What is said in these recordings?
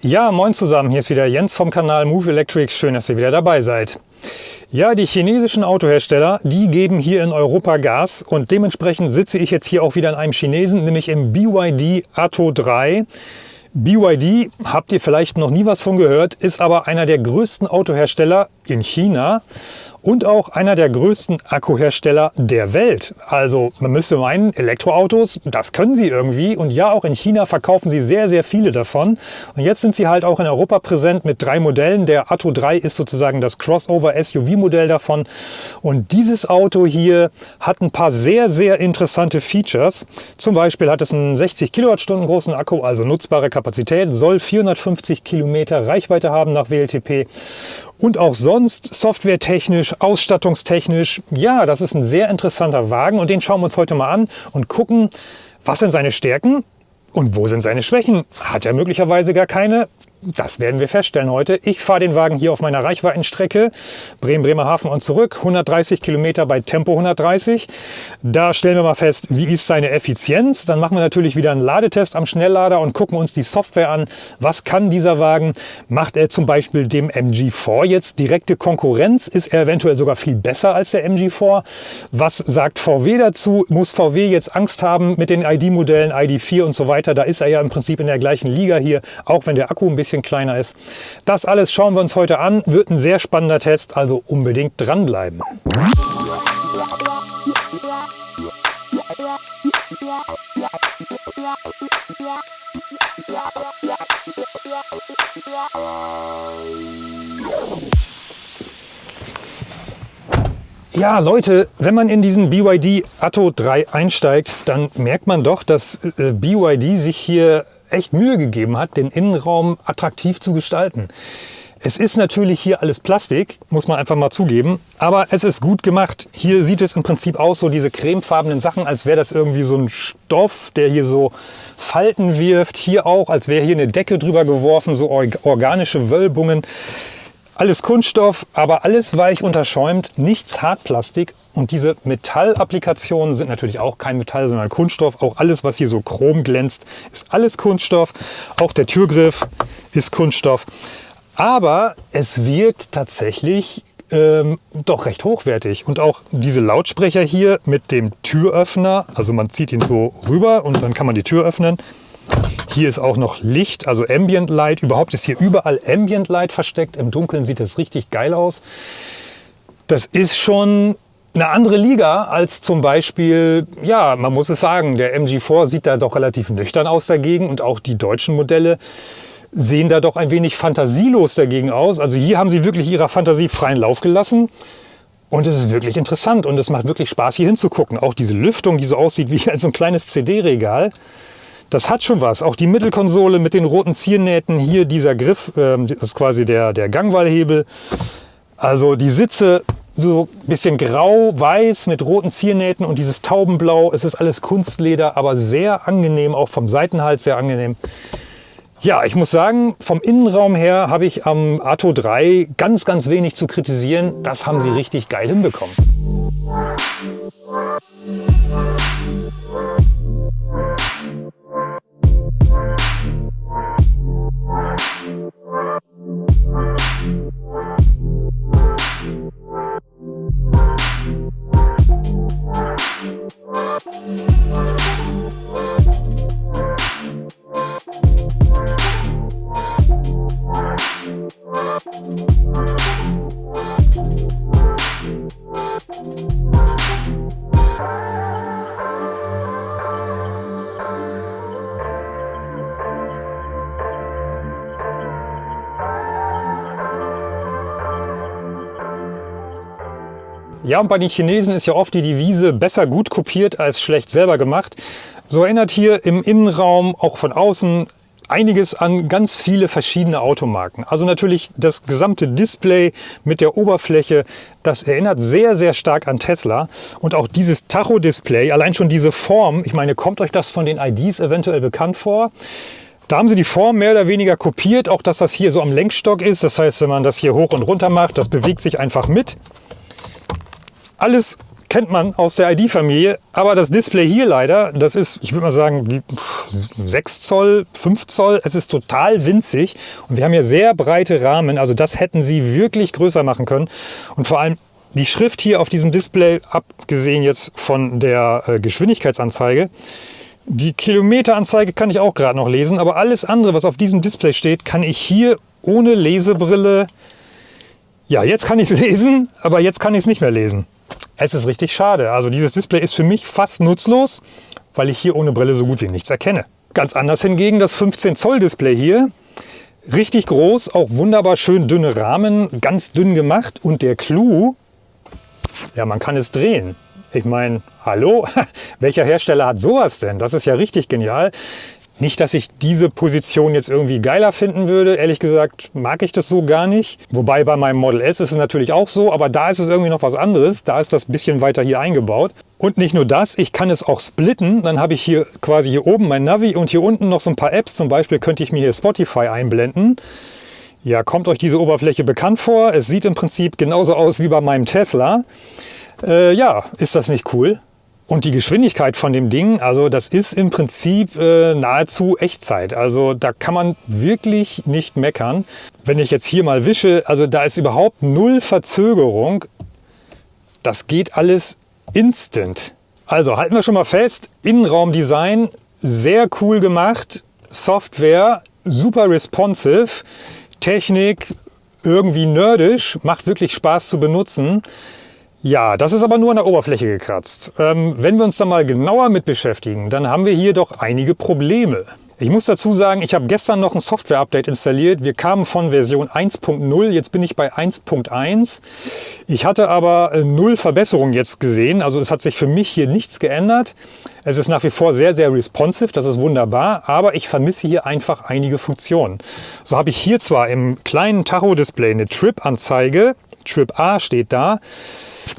Ja, moin zusammen, hier ist wieder Jens vom Kanal Move Electric. Schön, dass ihr wieder dabei seid. Ja, die chinesischen Autohersteller, die geben hier in Europa Gas und dementsprechend sitze ich jetzt hier auch wieder in einem Chinesen, nämlich im BYD Atto 3. BYD, habt ihr vielleicht noch nie was von gehört, ist aber einer der größten Autohersteller in China und auch einer der größten Akkuhersteller der Welt. Also man müsste meinen, Elektroautos, das können sie irgendwie. Und ja, auch in China verkaufen sie sehr, sehr viele davon. Und jetzt sind sie halt auch in Europa präsent mit drei Modellen. Der Atto 3 ist sozusagen das Crossover-SUV-Modell davon. Und dieses Auto hier hat ein paar sehr, sehr interessante Features. Zum Beispiel hat es einen 60 Kilowattstunden großen Akku, also nutzbare Kapazität, soll 450 Kilometer Reichweite haben nach WLTP. Und auch sonst softwaretechnisch, ausstattungstechnisch, ja, das ist ein sehr interessanter Wagen und den schauen wir uns heute mal an und gucken, was sind seine Stärken und wo sind seine Schwächen. Hat er möglicherweise gar keine? Das werden wir feststellen heute. Ich fahre den Wagen hier auf meiner Reichweitenstrecke Bremen-Bremerhaven und zurück, 130 Kilometer bei Tempo 130. Da stellen wir mal fest, wie ist seine Effizienz. Dann machen wir natürlich wieder einen Ladetest am Schnelllader und gucken uns die Software an. Was kann dieser Wagen? Macht er zum Beispiel dem MG4 jetzt direkte Konkurrenz? Ist er eventuell sogar viel besser als der MG4? Was sagt VW dazu? Muss VW jetzt Angst haben mit den ID-Modellen, ID4 und so weiter? Da ist er ja im Prinzip in der gleichen Liga hier, auch wenn der Akku ein bisschen bisschen kleiner ist. Das alles schauen wir uns heute an. Wird ein sehr spannender Test, also unbedingt dranbleiben. Ja, Leute, wenn man in diesen BYD Atto 3 einsteigt, dann merkt man doch, dass äh, BYD sich hier echt Mühe gegeben hat, den Innenraum attraktiv zu gestalten. Es ist natürlich hier alles Plastik, muss man einfach mal zugeben, aber es ist gut gemacht. Hier sieht es im Prinzip aus, so diese cremefarbenen Sachen, als wäre das irgendwie so ein Stoff, der hier so Falten wirft. Hier auch, als wäre hier eine Decke drüber geworfen, so organische Wölbungen. Alles Kunststoff, aber alles weich unterschäumt, nichts Hartplastik. Und diese Metallapplikationen sind natürlich auch kein Metall, sondern Kunststoff. Auch alles, was hier so chrom glänzt, ist alles Kunststoff. Auch der Türgriff ist Kunststoff. Aber es wirkt tatsächlich ähm, doch recht hochwertig. Und auch diese Lautsprecher hier mit dem Türöffner, also man zieht ihn so rüber und dann kann man die Tür öffnen. Hier ist auch noch Licht, also Ambient Light. Überhaupt ist hier überall Ambient Light versteckt. Im Dunkeln sieht das richtig geil aus. Das ist schon eine andere Liga als zum Beispiel, ja, man muss es sagen, der MG4 sieht da doch relativ nüchtern aus dagegen und auch die deutschen Modelle sehen da doch ein wenig fantasielos dagegen aus. Also hier haben sie wirklich ihrer Fantasie freien Lauf gelassen. Und es ist wirklich interessant und es macht wirklich Spaß hier hinzugucken. Auch diese Lüftung, die so aussieht wie so ein kleines CD-Regal. Das hat schon was. Auch die Mittelkonsole mit den roten Ziernähten, hier dieser Griff, ähm, das ist quasi der, der Gangwallhebel. Also die Sitze so ein bisschen grau-weiß mit roten Ziernähten und dieses Taubenblau. Es ist alles Kunstleder, aber sehr angenehm, auch vom Seitenhals sehr angenehm. Ja, ich muss sagen, vom Innenraum her habe ich am Atto 3 ganz, ganz wenig zu kritisieren. Das haben sie richtig geil hinbekommen. Und bei den Chinesen ist ja oft die Devise besser gut kopiert als schlecht selber gemacht. So erinnert hier im Innenraum, auch von außen, einiges an ganz viele verschiedene Automarken. Also natürlich das gesamte Display mit der Oberfläche, das erinnert sehr, sehr stark an Tesla. Und auch dieses Tacho-Display, allein schon diese Form, ich meine, kommt euch das von den IDs eventuell bekannt vor? Da haben sie die Form mehr oder weniger kopiert, auch dass das hier so am Lenkstock ist. Das heißt, wenn man das hier hoch und runter macht, das bewegt sich einfach mit. Alles kennt man aus der ID-Familie. Aber das Display hier leider, das ist, ich würde mal sagen, wie, 6 Zoll, 5 Zoll. Es ist total winzig. Und wir haben hier sehr breite Rahmen. Also das hätten sie wirklich größer machen können. Und vor allem die Schrift hier auf diesem Display, abgesehen jetzt von der äh, Geschwindigkeitsanzeige, die Kilometeranzeige kann ich auch gerade noch lesen, aber alles andere, was auf diesem Display steht, kann ich hier ohne Lesebrille, ja, jetzt kann ich es lesen, aber jetzt kann ich es nicht mehr lesen. Es ist richtig schade. Also dieses Display ist für mich fast nutzlos, weil ich hier ohne Brille so gut wie nichts erkenne. Ganz anders hingegen das 15 Zoll Display hier. Richtig groß, auch wunderbar schön dünne Rahmen, ganz dünn gemacht und der Clou, ja, man kann es drehen. Ich meine, hallo, welcher Hersteller hat sowas denn? Das ist ja richtig genial. Nicht, dass ich diese Position jetzt irgendwie geiler finden würde. Ehrlich gesagt mag ich das so gar nicht. Wobei bei meinem Model S ist es natürlich auch so, aber da ist es irgendwie noch was anderes. Da ist das bisschen weiter hier eingebaut. Und nicht nur das, ich kann es auch splitten. Dann habe ich hier quasi hier oben mein Navi und hier unten noch so ein paar Apps. Zum Beispiel könnte ich mir hier Spotify einblenden. Ja, kommt euch diese Oberfläche bekannt vor? Es sieht im Prinzip genauso aus wie bei meinem Tesla. Äh, ja, ist das nicht cool? Und die Geschwindigkeit von dem Ding, also das ist im Prinzip äh, nahezu Echtzeit. Also da kann man wirklich nicht meckern. Wenn ich jetzt hier mal wische, also da ist überhaupt null Verzögerung. Das geht alles instant. Also halten wir schon mal fest, Innenraumdesign sehr cool gemacht, Software super responsive, Technik irgendwie nerdisch, macht wirklich Spaß zu benutzen. Ja, das ist aber nur an der Oberfläche gekratzt. Ähm, wenn wir uns da mal genauer mit beschäftigen, dann haben wir hier doch einige Probleme. Ich muss dazu sagen, ich habe gestern noch ein Software-Update installiert. Wir kamen von Version 1.0, jetzt bin ich bei 1.1. Ich hatte aber äh, null Verbesserungen jetzt gesehen, also es hat sich für mich hier nichts geändert. Es ist nach wie vor sehr, sehr responsive, das ist wunderbar, aber ich vermisse hier einfach einige Funktionen. So habe ich hier zwar im kleinen Tacho-Display eine Trip-Anzeige, Trip A steht da,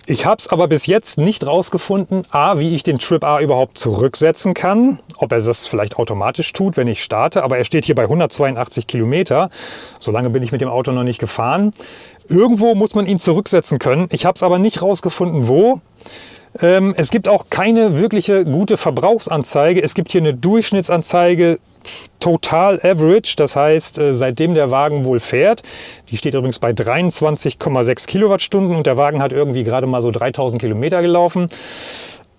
ich habe es aber bis jetzt nicht rausgefunden, a, wie ich den Trip A überhaupt zurücksetzen kann, ob er das vielleicht automatisch tut, wenn ich starte, aber er steht hier bei 182 Kilometer. So lange bin ich mit dem Auto noch nicht gefahren. Irgendwo muss man ihn zurücksetzen können. Ich habe es aber nicht rausgefunden, wo. Ähm, es gibt auch keine wirkliche gute Verbrauchsanzeige. Es gibt hier eine Durchschnittsanzeige Total Average, das heißt, äh, seitdem der Wagen wohl fährt, die steht übrigens bei 23,6 Kilowattstunden und der Wagen hat irgendwie gerade mal so 3000 Kilometer gelaufen.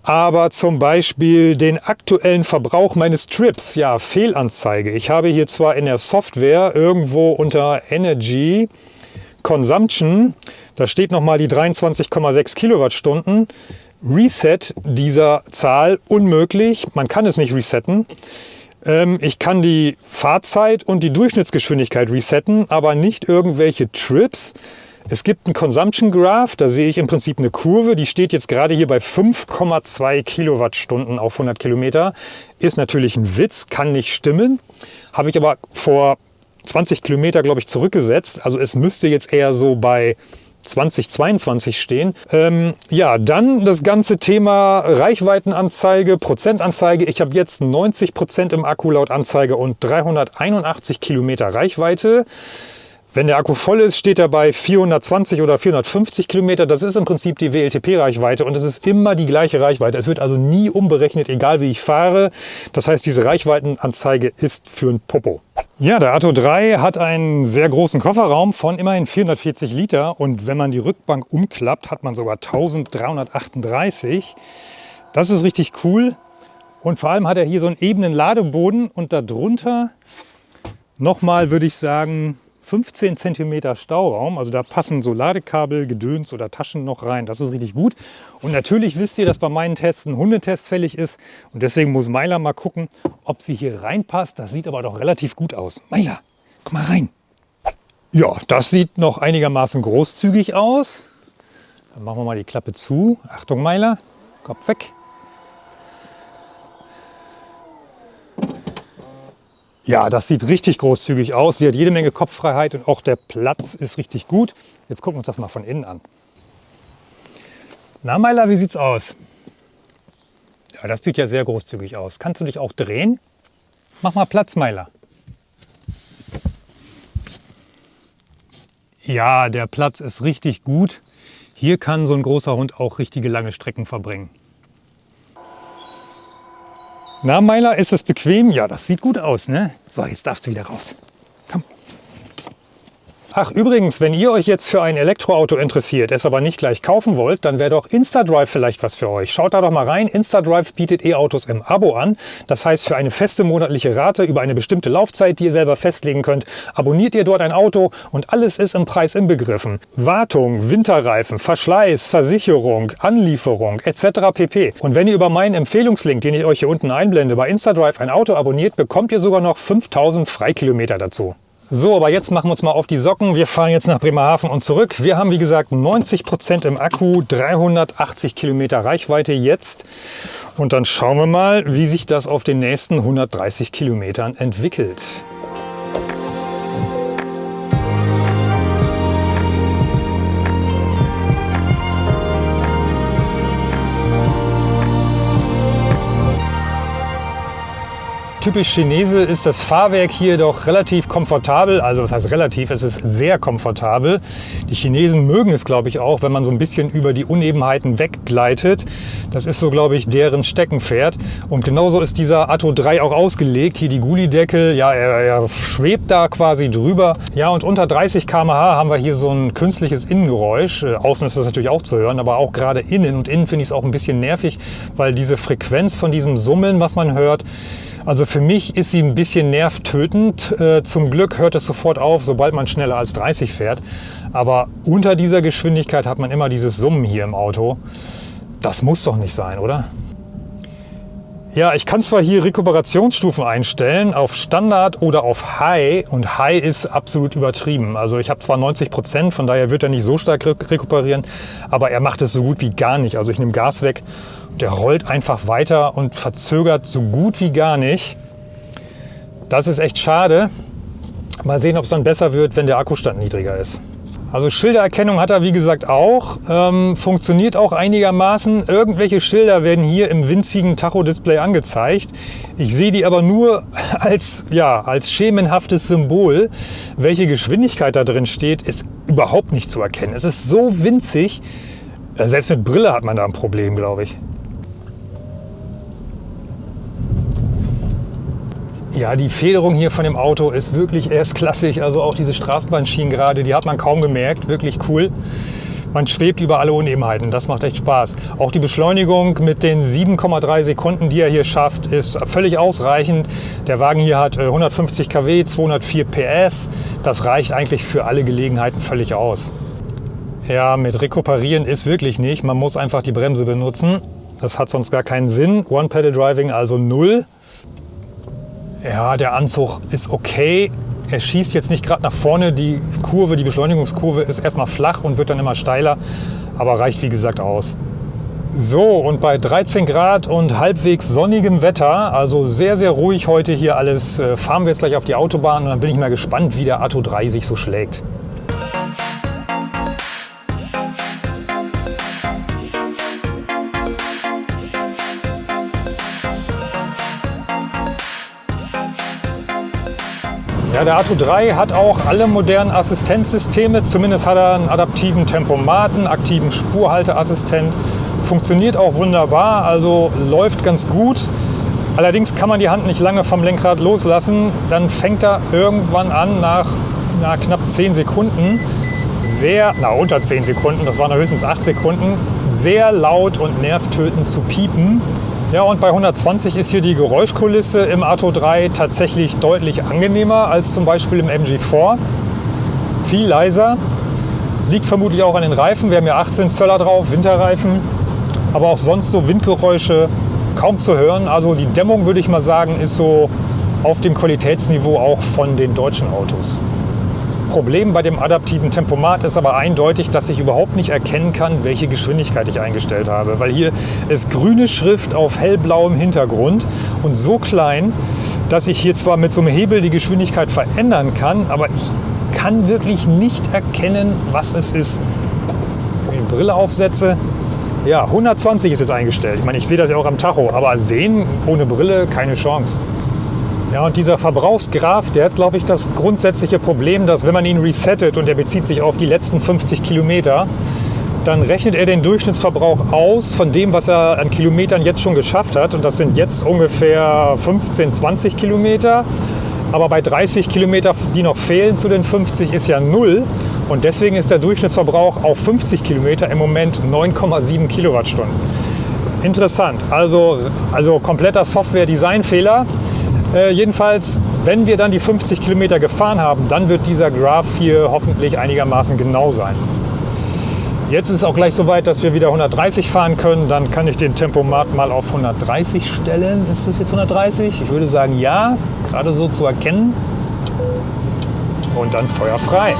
Aber zum Beispiel den aktuellen Verbrauch meines Trips, ja, Fehlanzeige. Ich habe hier zwar in der Software irgendwo unter Energy Consumption, da steht nochmal die 23,6 Kilowattstunden. Reset dieser Zahl unmöglich, man kann es nicht resetten. Ähm, ich kann die Fahrzeit und die Durchschnittsgeschwindigkeit resetten, aber nicht irgendwelche Trips. Es gibt einen Consumption Graph, da sehe ich im Prinzip eine Kurve, die steht jetzt gerade hier bei 5,2 Kilowattstunden auf 100 Kilometer. Ist natürlich ein Witz, kann nicht stimmen. Habe ich aber vor 20 Kilometer, glaube ich, zurückgesetzt. Also es müsste jetzt eher so bei 2022 stehen. Ähm, ja, dann das ganze Thema Reichweitenanzeige, Prozentanzeige. Ich habe jetzt 90 Prozent im Akku laut Anzeige und 381 Kilometer Reichweite. Wenn der Akku voll ist, steht er bei 420 oder 450 Kilometer. Das ist im Prinzip die WLTP-Reichweite und es ist immer die gleiche Reichweite. Es wird also nie umberechnet, egal wie ich fahre. Das heißt, diese Reichweitenanzeige ist für ein Popo. Ja, der Atto 3 hat einen sehr großen Kofferraum von immerhin 440 Liter und wenn man die Rückbank umklappt, hat man sogar 1338. Das ist richtig cool und vor allem hat er hier so einen ebenen Ladeboden und darunter nochmal, würde ich sagen, 15 cm Stauraum. Also da passen so Ladekabel, Gedöns oder Taschen noch rein. Das ist richtig gut. Und natürlich wisst ihr, dass bei meinen Tests ein Hundetest fällig ist. Und deswegen muss Meiler mal gucken, ob sie hier reinpasst. Das sieht aber doch relativ gut aus. Meiler, komm mal rein. Ja, das sieht noch einigermaßen großzügig aus. Dann machen wir mal die Klappe zu. Achtung Meiler, Kopf weg. Ja, das sieht richtig großzügig aus. Sie hat jede Menge Kopffreiheit und auch der Platz ist richtig gut. Jetzt gucken wir uns das mal von innen an. Na Meiler, wie sieht's aus? Ja, das sieht ja sehr großzügig aus. Kannst du dich auch drehen? Mach mal Platz, Meiler. Ja, der Platz ist richtig gut. Hier kann so ein großer Hund auch richtige lange Strecken verbringen. Na, Meiler, ist es bequem? Ja, das sieht gut aus, ne? So, jetzt darfst du wieder raus. Ach übrigens, wenn ihr euch jetzt für ein Elektroauto interessiert, es aber nicht gleich kaufen wollt, dann wäre doch InstaDrive vielleicht was für euch. Schaut da doch mal rein. InstaDrive bietet E-Autos im Abo an. Das heißt, für eine feste monatliche Rate über eine bestimmte Laufzeit, die ihr selber festlegen könnt, abonniert ihr dort ein Auto und alles ist im Preis inbegriffen. Wartung, Winterreifen, Verschleiß, Versicherung, Anlieferung etc. pp. Und wenn ihr über meinen Empfehlungslink, den ich euch hier unten einblende, bei InstaDrive ein Auto abonniert, bekommt ihr sogar noch 5000 Freikilometer dazu. So, aber jetzt machen wir uns mal auf die Socken. Wir fahren jetzt nach Bremerhaven und zurück. Wir haben wie gesagt 90 Prozent im Akku, 380 Kilometer Reichweite jetzt. Und dann schauen wir mal, wie sich das auf den nächsten 130 Kilometern entwickelt. Typisch Chinese ist das Fahrwerk hier doch relativ komfortabel. Also das heißt relativ, es ist sehr komfortabel. Die Chinesen mögen es, glaube ich, auch, wenn man so ein bisschen über die Unebenheiten weggleitet. Das ist so, glaube ich, deren Steckenpferd. Und genauso ist dieser Atto 3 auch ausgelegt. Hier die Gullideckel, ja, er, er schwebt da quasi drüber. Ja, und unter 30 km/h haben wir hier so ein künstliches Innengeräusch. Äh, außen ist das natürlich auch zu hören, aber auch gerade innen. Und innen finde ich es auch ein bisschen nervig, weil diese Frequenz von diesem Summeln, was man hört, also für mich ist sie ein bisschen nervtötend. Äh, zum Glück hört es sofort auf, sobald man schneller als 30 fährt. Aber unter dieser Geschwindigkeit hat man immer dieses Summen hier im Auto. Das muss doch nicht sein, oder? Ja, ich kann zwar hier Rekuperationsstufen einstellen auf Standard oder auf High und High ist absolut übertrieben. Also ich habe zwar 90 Prozent, von daher wird er nicht so stark rekuperieren, aber er macht es so gut wie gar nicht. Also ich nehme Gas weg der rollt einfach weiter und verzögert so gut wie gar nicht. Das ist echt schade. Mal sehen, ob es dann besser wird, wenn der Akkustand niedriger ist. Also Schildererkennung hat er wie gesagt auch, ähm, funktioniert auch einigermaßen. Irgendwelche Schilder werden hier im winzigen Tacho-Display angezeigt. Ich sehe die aber nur als, ja, als schemenhaftes Symbol. Welche Geschwindigkeit da drin steht, ist überhaupt nicht zu erkennen. Es ist so winzig, selbst mit Brille hat man da ein Problem, glaube ich. Ja, die Federung hier von dem Auto ist wirklich erstklassig. Also auch diese Straßenbahnschienen gerade, die hat man kaum gemerkt. Wirklich cool. Man schwebt über alle Unebenheiten. Das macht echt Spaß. Auch die Beschleunigung mit den 7,3 Sekunden, die er hier schafft, ist völlig ausreichend. Der Wagen hier hat 150 kW, 204 PS. Das reicht eigentlich für alle Gelegenheiten völlig aus. Ja, mit Rekuperieren ist wirklich nicht. Man muss einfach die Bremse benutzen. Das hat sonst gar keinen Sinn. One-Pedal-Driving also null. Ja, der Anzug ist okay. Er schießt jetzt nicht gerade nach vorne. Die Kurve, die Beschleunigungskurve ist erstmal flach und wird dann immer steiler, aber reicht wie gesagt aus. So, und bei 13 Grad und halbwegs sonnigem Wetter, also sehr, sehr ruhig heute hier alles, äh, fahren wir jetzt gleich auf die Autobahn und dann bin ich mal gespannt, wie der Atto 3 sich so schlägt. Der Atto 3 hat auch alle modernen Assistenzsysteme. Zumindest hat er einen adaptiven Tempomaten, aktiven Spurhalteassistent. Funktioniert auch wunderbar, also läuft ganz gut. Allerdings kann man die Hand nicht lange vom Lenkrad loslassen. Dann fängt er irgendwann an, nach, nach knapp 10 Sekunden, sehr, na unter 10 Sekunden, das waren höchstens 8 Sekunden, sehr laut und nervtötend zu piepen. Ja, und bei 120 ist hier die Geräuschkulisse im Atto 3 tatsächlich deutlich angenehmer als zum Beispiel im MG4. Viel leiser. Liegt vermutlich auch an den Reifen. Wir haben ja 18 Zöller drauf, Winterreifen. Aber auch sonst so Windgeräusche kaum zu hören. Also die Dämmung, würde ich mal sagen, ist so auf dem Qualitätsniveau auch von den deutschen Autos. Problem bei dem adaptiven Tempomat ist aber eindeutig, dass ich überhaupt nicht erkennen kann, welche Geschwindigkeit ich eingestellt habe. Weil hier ist grüne Schrift auf hellblauem Hintergrund und so klein, dass ich hier zwar mit so einem Hebel die Geschwindigkeit verändern kann, aber ich kann wirklich nicht erkennen, was es ist. Wenn ich die Brille aufsetze, ja, 120 ist jetzt eingestellt. Ich meine, ich sehe das ja auch am Tacho, aber sehen ohne Brille keine Chance. Ja, und dieser Verbrauchsgraph, der hat, glaube ich, das grundsätzliche Problem, dass wenn man ihn resettet und der bezieht sich auf die letzten 50 Kilometer, dann rechnet er den Durchschnittsverbrauch aus von dem, was er an Kilometern jetzt schon geschafft hat. Und das sind jetzt ungefähr 15, 20 Kilometer. Aber bei 30 Kilometer, die noch fehlen zu den 50, ist ja null. Und deswegen ist der Durchschnittsverbrauch auf 50 Kilometer im Moment 9,7 Kilowattstunden. Interessant. Also, also kompletter Software-Design-Fehler. Äh, jedenfalls, wenn wir dann die 50 Kilometer gefahren haben, dann wird dieser Graph hier hoffentlich einigermaßen genau sein. Jetzt ist es auch gleich so weit, dass wir wieder 130 fahren können. Dann kann ich den Tempomat mal auf 130 stellen. Ist das jetzt 130? Ich würde sagen ja, gerade so zu erkennen. Und dann Feuer frei.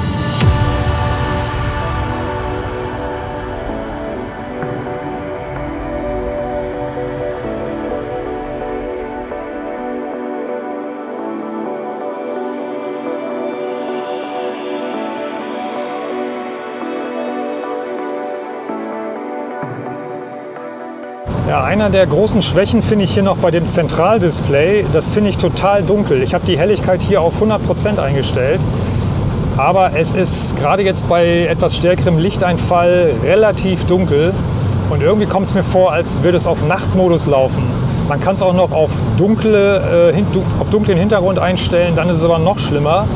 Ja, einer der großen Schwächen finde ich hier noch bei dem Zentraldisplay. Das finde ich total dunkel. Ich habe die Helligkeit hier auf 100% eingestellt. Aber es ist gerade jetzt bei etwas stärkerem Lichteinfall relativ dunkel. Und irgendwie kommt es mir vor, als würde es auf Nachtmodus laufen. Man kann es auch noch auf, dunkle, äh, auf dunklen Hintergrund einstellen, dann ist es aber noch schlimmer.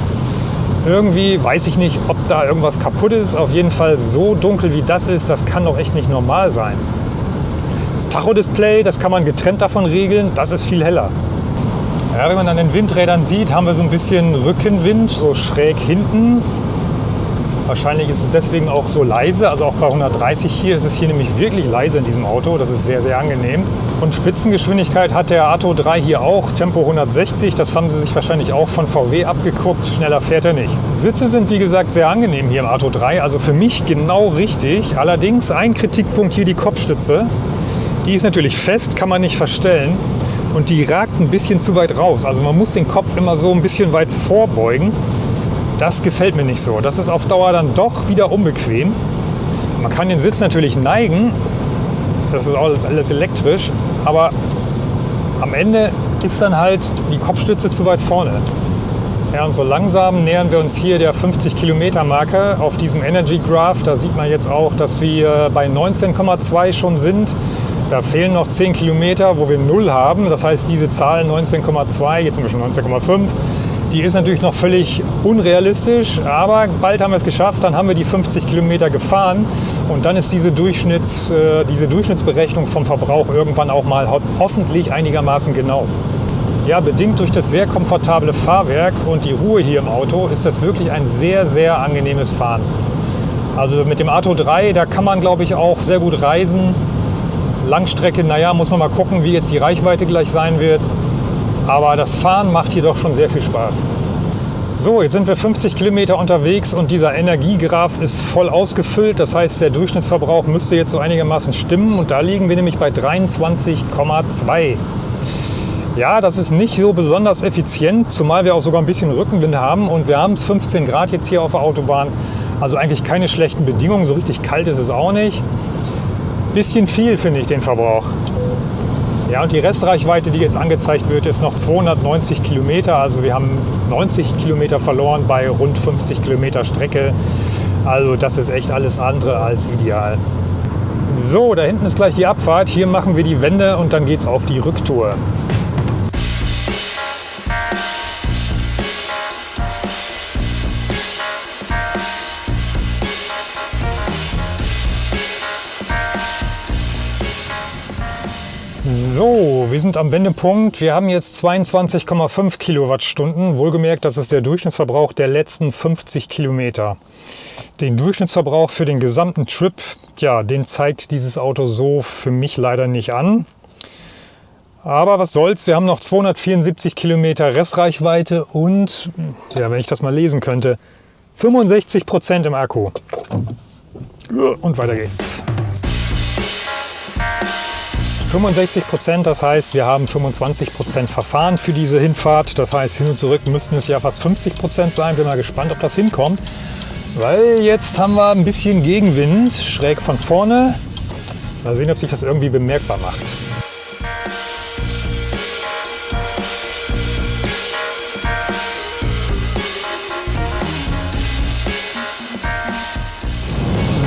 Irgendwie weiß ich nicht, ob da irgendwas kaputt ist. Auf jeden Fall so dunkel wie das ist, das kann doch echt nicht normal sein. Das Tacho-Display, das kann man getrennt davon regeln, das ist viel heller. Ja, wenn man an den Windrädern sieht, haben wir so ein bisschen Rückenwind, so schräg hinten. Wahrscheinlich ist es deswegen auch so leise, also auch bei 130 hier ist es hier nämlich wirklich leise in diesem Auto. Das ist sehr, sehr angenehm. Und Spitzengeschwindigkeit hat der Atto 3 hier auch, Tempo 160. Das haben sie sich wahrscheinlich auch von VW abgeguckt. Schneller fährt er nicht. Sitze sind wie gesagt sehr angenehm hier im Atto 3, also für mich genau richtig. Allerdings ein Kritikpunkt hier die Kopfstütze. Die ist natürlich fest, kann man nicht verstellen und die ragt ein bisschen zu weit raus. Also man muss den Kopf immer so ein bisschen weit vorbeugen. Das gefällt mir nicht so. Das ist auf Dauer dann doch wieder unbequem. Man kann den Sitz natürlich neigen, das ist alles, elektrisch, aber am Ende ist dann halt die Kopfstütze zu weit vorne. Ja, und so langsam nähern wir uns hier der 50 Kilometer Marke auf diesem Energy Graph. Da sieht man jetzt auch, dass wir bei 19,2 schon sind. Da fehlen noch 10 Kilometer, wo wir 0 haben. Das heißt, diese Zahl 19,2, jetzt schon 19,5, die ist natürlich noch völlig unrealistisch, aber bald haben wir es geschafft, dann haben wir die 50 Kilometer gefahren und dann ist diese, Durchschnitts, äh, diese Durchschnittsberechnung vom Verbrauch irgendwann auch mal hoffentlich einigermaßen genau. Ja, bedingt durch das sehr komfortable Fahrwerk und die Ruhe hier im Auto ist das wirklich ein sehr, sehr angenehmes Fahren. Also mit dem Atto 3, da kann man glaube ich auch sehr gut reisen. Langstrecke, naja, muss man mal gucken, wie jetzt die Reichweite gleich sein wird. Aber das Fahren macht hier doch schon sehr viel Spaß. So, jetzt sind wir 50 Kilometer unterwegs und dieser Energiegraph ist voll ausgefüllt. Das heißt, der Durchschnittsverbrauch müsste jetzt so einigermaßen stimmen und da liegen wir nämlich bei 23,2. Ja, das ist nicht so besonders effizient, zumal wir auch sogar ein bisschen Rückenwind haben und wir haben es 15 Grad jetzt hier auf der Autobahn. Also eigentlich keine schlechten Bedingungen, so richtig kalt ist es auch nicht bisschen viel, finde ich, den Verbrauch. Ja, und die Restreichweite, die jetzt angezeigt wird, ist noch 290 Kilometer. Also wir haben 90 Kilometer verloren bei rund 50 Kilometer Strecke. Also das ist echt alles andere als ideal. So, da hinten ist gleich die Abfahrt. Hier machen wir die Wende und dann geht es auf die Rücktour. Wir sind am Wendepunkt. Wir haben jetzt 22,5 Kilowattstunden. Wohlgemerkt, das ist der Durchschnittsverbrauch der letzten 50 Kilometer. Den Durchschnittsverbrauch für den gesamten Trip, ja, den zeigt dieses Auto so für mich leider nicht an. Aber was soll's, wir haben noch 274 Kilometer Restreichweite und, ja, wenn ich das mal lesen könnte, 65 Prozent im Akku. Und weiter geht's. 65 Prozent, das heißt, wir haben 25 Prozent Verfahren für diese Hinfahrt. Das heißt, hin und zurück müssten es ja fast 50 Prozent sein. Bin mal gespannt, ob das hinkommt. Weil jetzt haben wir ein bisschen Gegenwind, schräg von vorne. Mal sehen, ob sich das irgendwie bemerkbar macht.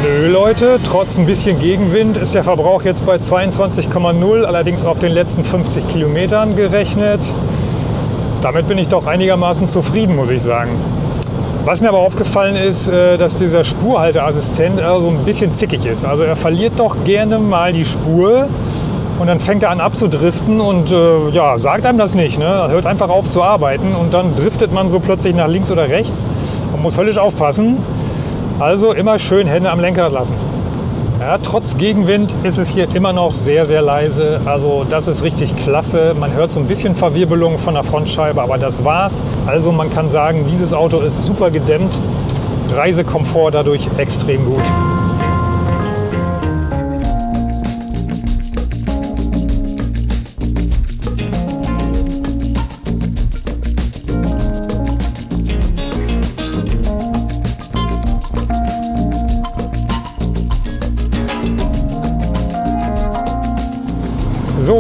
Nö, Leute, trotz ein bisschen Gegenwind ist der Verbrauch jetzt bei 22,0, allerdings auf den letzten 50 Kilometern gerechnet. Damit bin ich doch einigermaßen zufrieden, muss ich sagen. Was mir aber aufgefallen ist, äh, dass dieser Spurhalteassistent so ein bisschen zickig ist. Also er verliert doch gerne mal die Spur und dann fängt er an abzudriften und äh, ja, sagt einem das nicht. Ne? Er hört einfach auf zu arbeiten und dann driftet man so plötzlich nach links oder rechts und muss höllisch aufpassen. Also immer schön Hände am Lenkrad lassen. Ja, trotz Gegenwind ist es hier immer noch sehr, sehr leise. Also das ist richtig klasse. Man hört so ein bisschen Verwirbelung von der Frontscheibe, aber das war's. Also man kann sagen, dieses Auto ist super gedämmt. Reisekomfort dadurch extrem gut.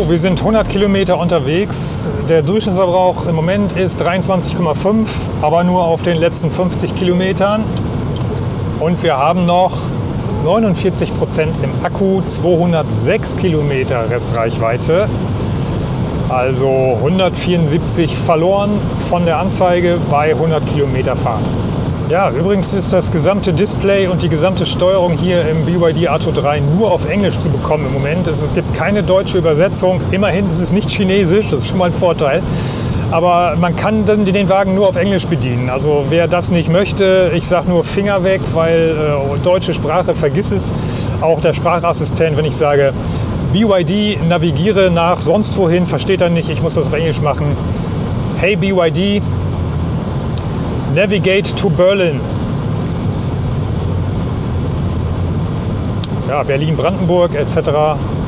Wir sind 100 Kilometer unterwegs. Der Durchschnittsverbrauch im Moment ist 23,5, aber nur auf den letzten 50 Kilometern. Und wir haben noch 49 Prozent im Akku, 206 Kilometer Restreichweite. Also 174 verloren von der Anzeige bei 100 Kilometer Fahrt. Ja, übrigens ist das gesamte Display und die gesamte Steuerung hier im BYD Atto 3 nur auf Englisch zu bekommen im Moment. Es, gibt keine deutsche Übersetzung. Immerhin ist es nicht chinesisch, das ist schon mal ein Vorteil. Aber man kann den Wagen nur auf Englisch bedienen. Also wer das nicht möchte, ich sage nur Finger weg, weil äh, deutsche Sprache, vergiss es. Auch der Sprachassistent, wenn ich sage, BYD navigiere nach sonst wohin, versteht er nicht, ich muss das auf Englisch machen. Hey BYD, Navigate to Berlin. Ja, Berlin-Brandenburg etc.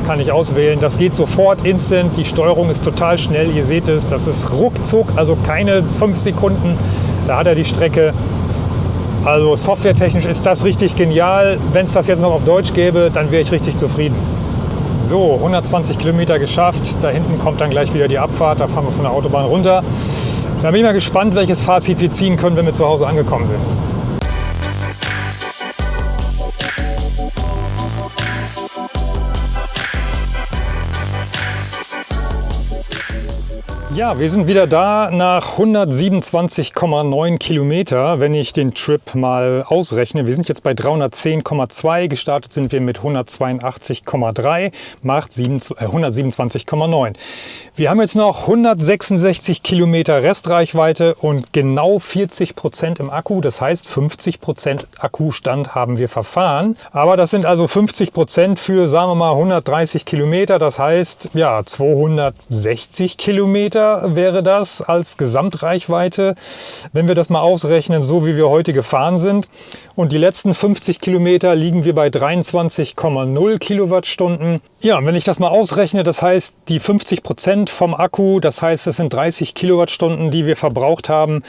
kann ich auswählen. Das geht sofort instant. Die Steuerung ist total schnell. Ihr seht es, das ist ruckzuck, also keine fünf Sekunden. Da hat er die Strecke. Also softwaretechnisch ist das richtig genial. Wenn es das jetzt noch auf Deutsch gäbe, dann wäre ich richtig zufrieden. So, 120 Kilometer geschafft. Da hinten kommt dann gleich wieder die Abfahrt. Da fahren wir von der Autobahn runter. Da bin ich mal gespannt, welches Fazit wir ziehen können, wenn wir zu Hause angekommen sind. Ja, wir sind wieder da nach 127,9 Kilometer, wenn ich den Trip mal ausrechne. Wir sind jetzt bei 310,2, gestartet sind wir mit 182,3, macht 127,9. Äh, wir haben jetzt noch 166 Kilometer Restreichweite und genau 40 Prozent im Akku. Das heißt, 50 Prozent Akkustand haben wir verfahren. Aber das sind also 50 Prozent für, sagen wir mal, 130 Kilometer. Das heißt, ja, 260 Kilometer Kilometer wäre das als Gesamtreichweite, wenn wir das mal ausrechnen, so wie wir heute gefahren sind. Und die letzten 50 Kilometer liegen wir bei 23,0 Kilowattstunden. Ja, wenn ich das mal ausrechne, das heißt die 50 Prozent vom Akku, das heißt es sind 30 Kilowattstunden, die wir verbraucht haben.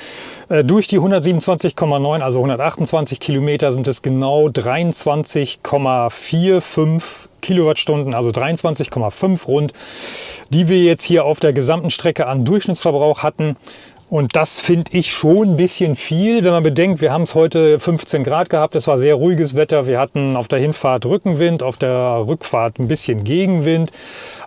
Äh, durch die 127,9, also 128 Kilometer sind es genau 23,45 Kilowattstunden, also 23,5 rund, die wir jetzt hier auf der gesamten Strecke an Durchschnittsverbrauch hatten. Und das finde ich schon ein bisschen viel, wenn man bedenkt, wir haben es heute 15 Grad gehabt, es war sehr ruhiges Wetter, wir hatten auf der Hinfahrt Rückenwind, auf der Rückfahrt ein bisschen Gegenwind.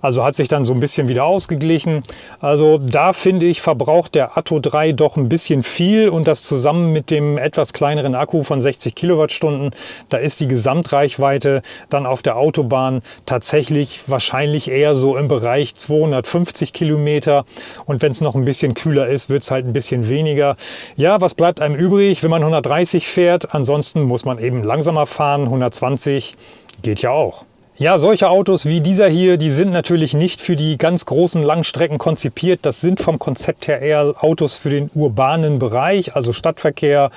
Also hat sich dann so ein bisschen wieder ausgeglichen. Also da finde ich, verbraucht der Atto 3 doch ein bisschen viel und das zusammen mit dem etwas kleineren Akku von 60 Kilowattstunden, da ist die Gesamtreichweite dann auf der Autobahn tatsächlich wahrscheinlich eher so im Bereich 250 Kilometer. Und wenn es noch ein bisschen kühler ist, wird es halt ein bisschen weniger. Ja, was bleibt einem übrig, wenn man 130 fährt? Ansonsten muss man eben langsamer fahren. 120 geht ja auch. Ja, solche Autos wie dieser hier, die sind natürlich nicht für die ganz großen Langstrecken konzipiert. Das sind vom Konzept her eher Autos für den urbanen Bereich, also Stadtverkehr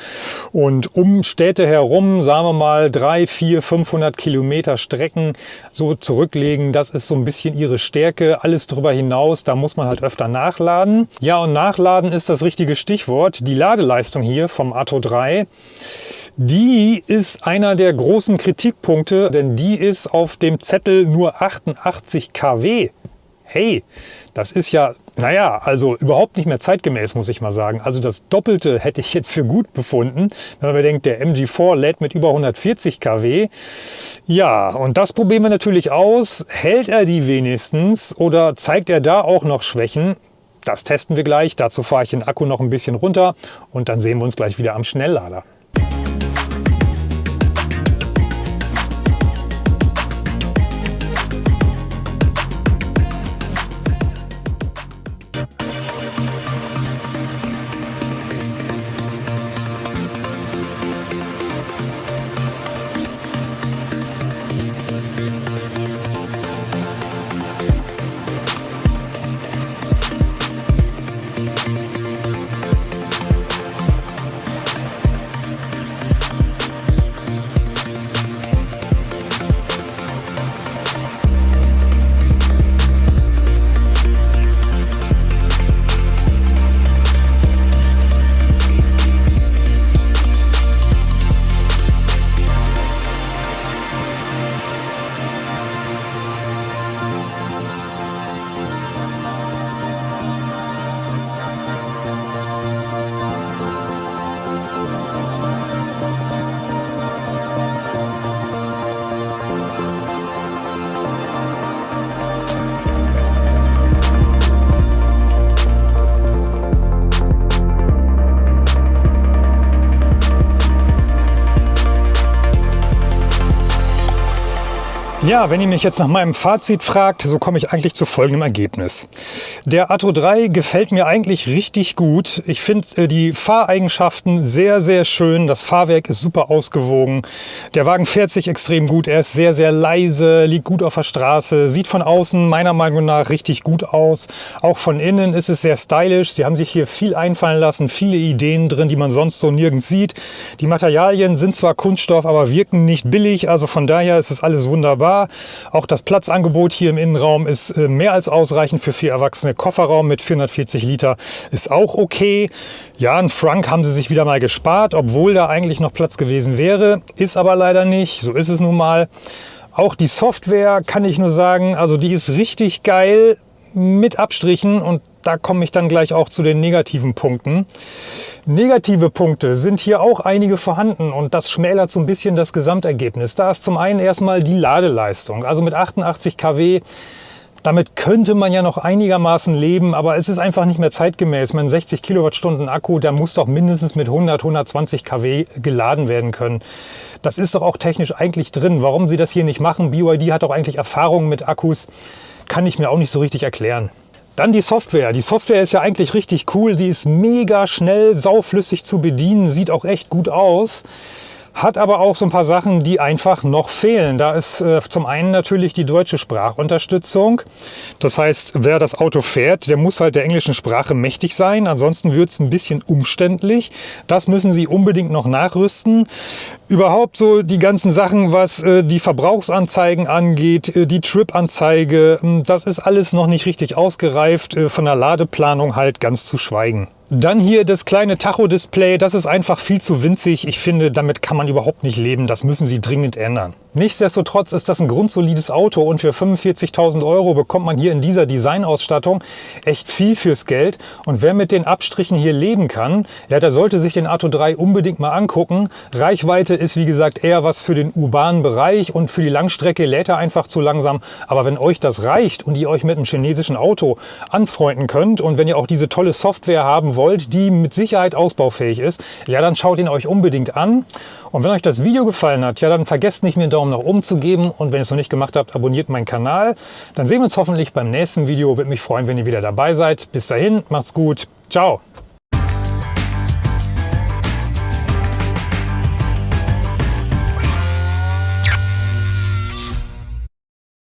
und um Städte herum, sagen wir mal, drei, vier, 500 Kilometer Strecken so zurücklegen. Das ist so ein bisschen ihre Stärke. Alles darüber hinaus, da muss man halt öfter nachladen. Ja, und nachladen ist das richtige Stichwort. Die Ladeleistung hier vom Atto 3 die ist einer der großen Kritikpunkte, denn die ist auf dem Zettel nur 88 kW. Hey, das ist ja Naja, also überhaupt nicht mehr zeitgemäß, muss ich mal sagen. Also das Doppelte hätte ich jetzt für gut befunden, wenn man bedenkt, der MG4 lädt mit über 140 kW. Ja, und das probieren wir natürlich aus. Hält er die wenigstens oder zeigt er da auch noch Schwächen? Das testen wir gleich. Dazu fahre ich den Akku noch ein bisschen runter und dann sehen wir uns gleich wieder am Schnelllader. Ja, wenn ihr mich jetzt nach meinem Fazit fragt, so komme ich eigentlich zu folgendem Ergebnis. Der Atto 3 gefällt mir eigentlich richtig gut. Ich finde äh, die Fahreigenschaften sehr, sehr schön. Das Fahrwerk ist super ausgewogen. Der Wagen fährt sich extrem gut. Er ist sehr, sehr leise, liegt gut auf der Straße, sieht von außen meiner Meinung nach richtig gut aus. Auch von innen ist es sehr stylisch. Sie haben sich hier viel einfallen lassen, viele Ideen drin, die man sonst so nirgends sieht. Die Materialien sind zwar Kunststoff, aber wirken nicht billig. Also von daher ist es alles wunderbar. Auch das Platzangebot hier im Innenraum ist äh, mehr als ausreichend für vier Erwachsene. Kofferraum mit 440 Liter ist auch okay. Ja, ein Frank haben sie sich wieder mal gespart, obwohl da eigentlich noch Platz gewesen wäre. Ist aber leider nicht. So ist es nun mal. Auch die Software kann ich nur sagen, also die ist richtig geil mit Abstrichen und da komme ich dann gleich auch zu den negativen Punkten. Negative Punkte sind hier auch einige vorhanden und das schmälert so ein bisschen das Gesamtergebnis. Da ist zum einen erstmal die Ladeleistung. Also mit 88 kW damit könnte man ja noch einigermaßen leben, aber es ist einfach nicht mehr zeitgemäß. Mein 60 Kilowattstunden Akku, der muss doch mindestens mit 100, 120 kW geladen werden können. Das ist doch auch technisch eigentlich drin. Warum sie das hier nicht machen, BYD hat doch eigentlich Erfahrung mit Akkus, kann ich mir auch nicht so richtig erklären. Dann die Software. Die Software ist ja eigentlich richtig cool. Die ist mega schnell, sauflüssig zu bedienen, sieht auch echt gut aus hat aber auch so ein paar Sachen, die einfach noch fehlen. Da ist äh, zum einen natürlich die deutsche Sprachunterstützung. Das heißt, wer das Auto fährt, der muss halt der englischen Sprache mächtig sein. Ansonsten wird es ein bisschen umständlich. Das müssen Sie unbedingt noch nachrüsten. Überhaupt so die ganzen Sachen, was äh, die Verbrauchsanzeigen angeht, äh, die Trip-Anzeige, hm, das ist alles noch nicht richtig ausgereift. Äh, von der Ladeplanung halt ganz zu schweigen. Dann hier das kleine Tacho-Display, das ist einfach viel zu winzig. Ich finde, damit kann man überhaupt nicht leben. Das müssen sie dringend ändern. Nichtsdestotrotz ist das ein grundsolides Auto und für 45.000 Euro bekommt man hier in dieser Designausstattung echt viel fürs Geld. Und wer mit den Abstrichen hier leben kann, ja, der sollte sich den Atto 3 unbedingt mal angucken. Reichweite ist wie gesagt eher was für den urbanen Bereich und für die Langstrecke lädt er einfach zu langsam. Aber wenn euch das reicht und ihr euch mit einem chinesischen Auto anfreunden könnt und wenn ihr auch diese tolle Software haben wollt, die mit Sicherheit ausbaufähig ist, ja, dann schaut ihn euch unbedingt an. Und wenn euch das Video gefallen hat, ja, dann vergesst nicht, mir einen Daumen nach oben zu geben. Und wenn ihr es noch nicht gemacht habt, abonniert meinen Kanal. Dann sehen wir uns hoffentlich beim nächsten Video. Würde mich freuen, wenn ihr wieder dabei seid. Bis dahin, macht's gut. Ciao.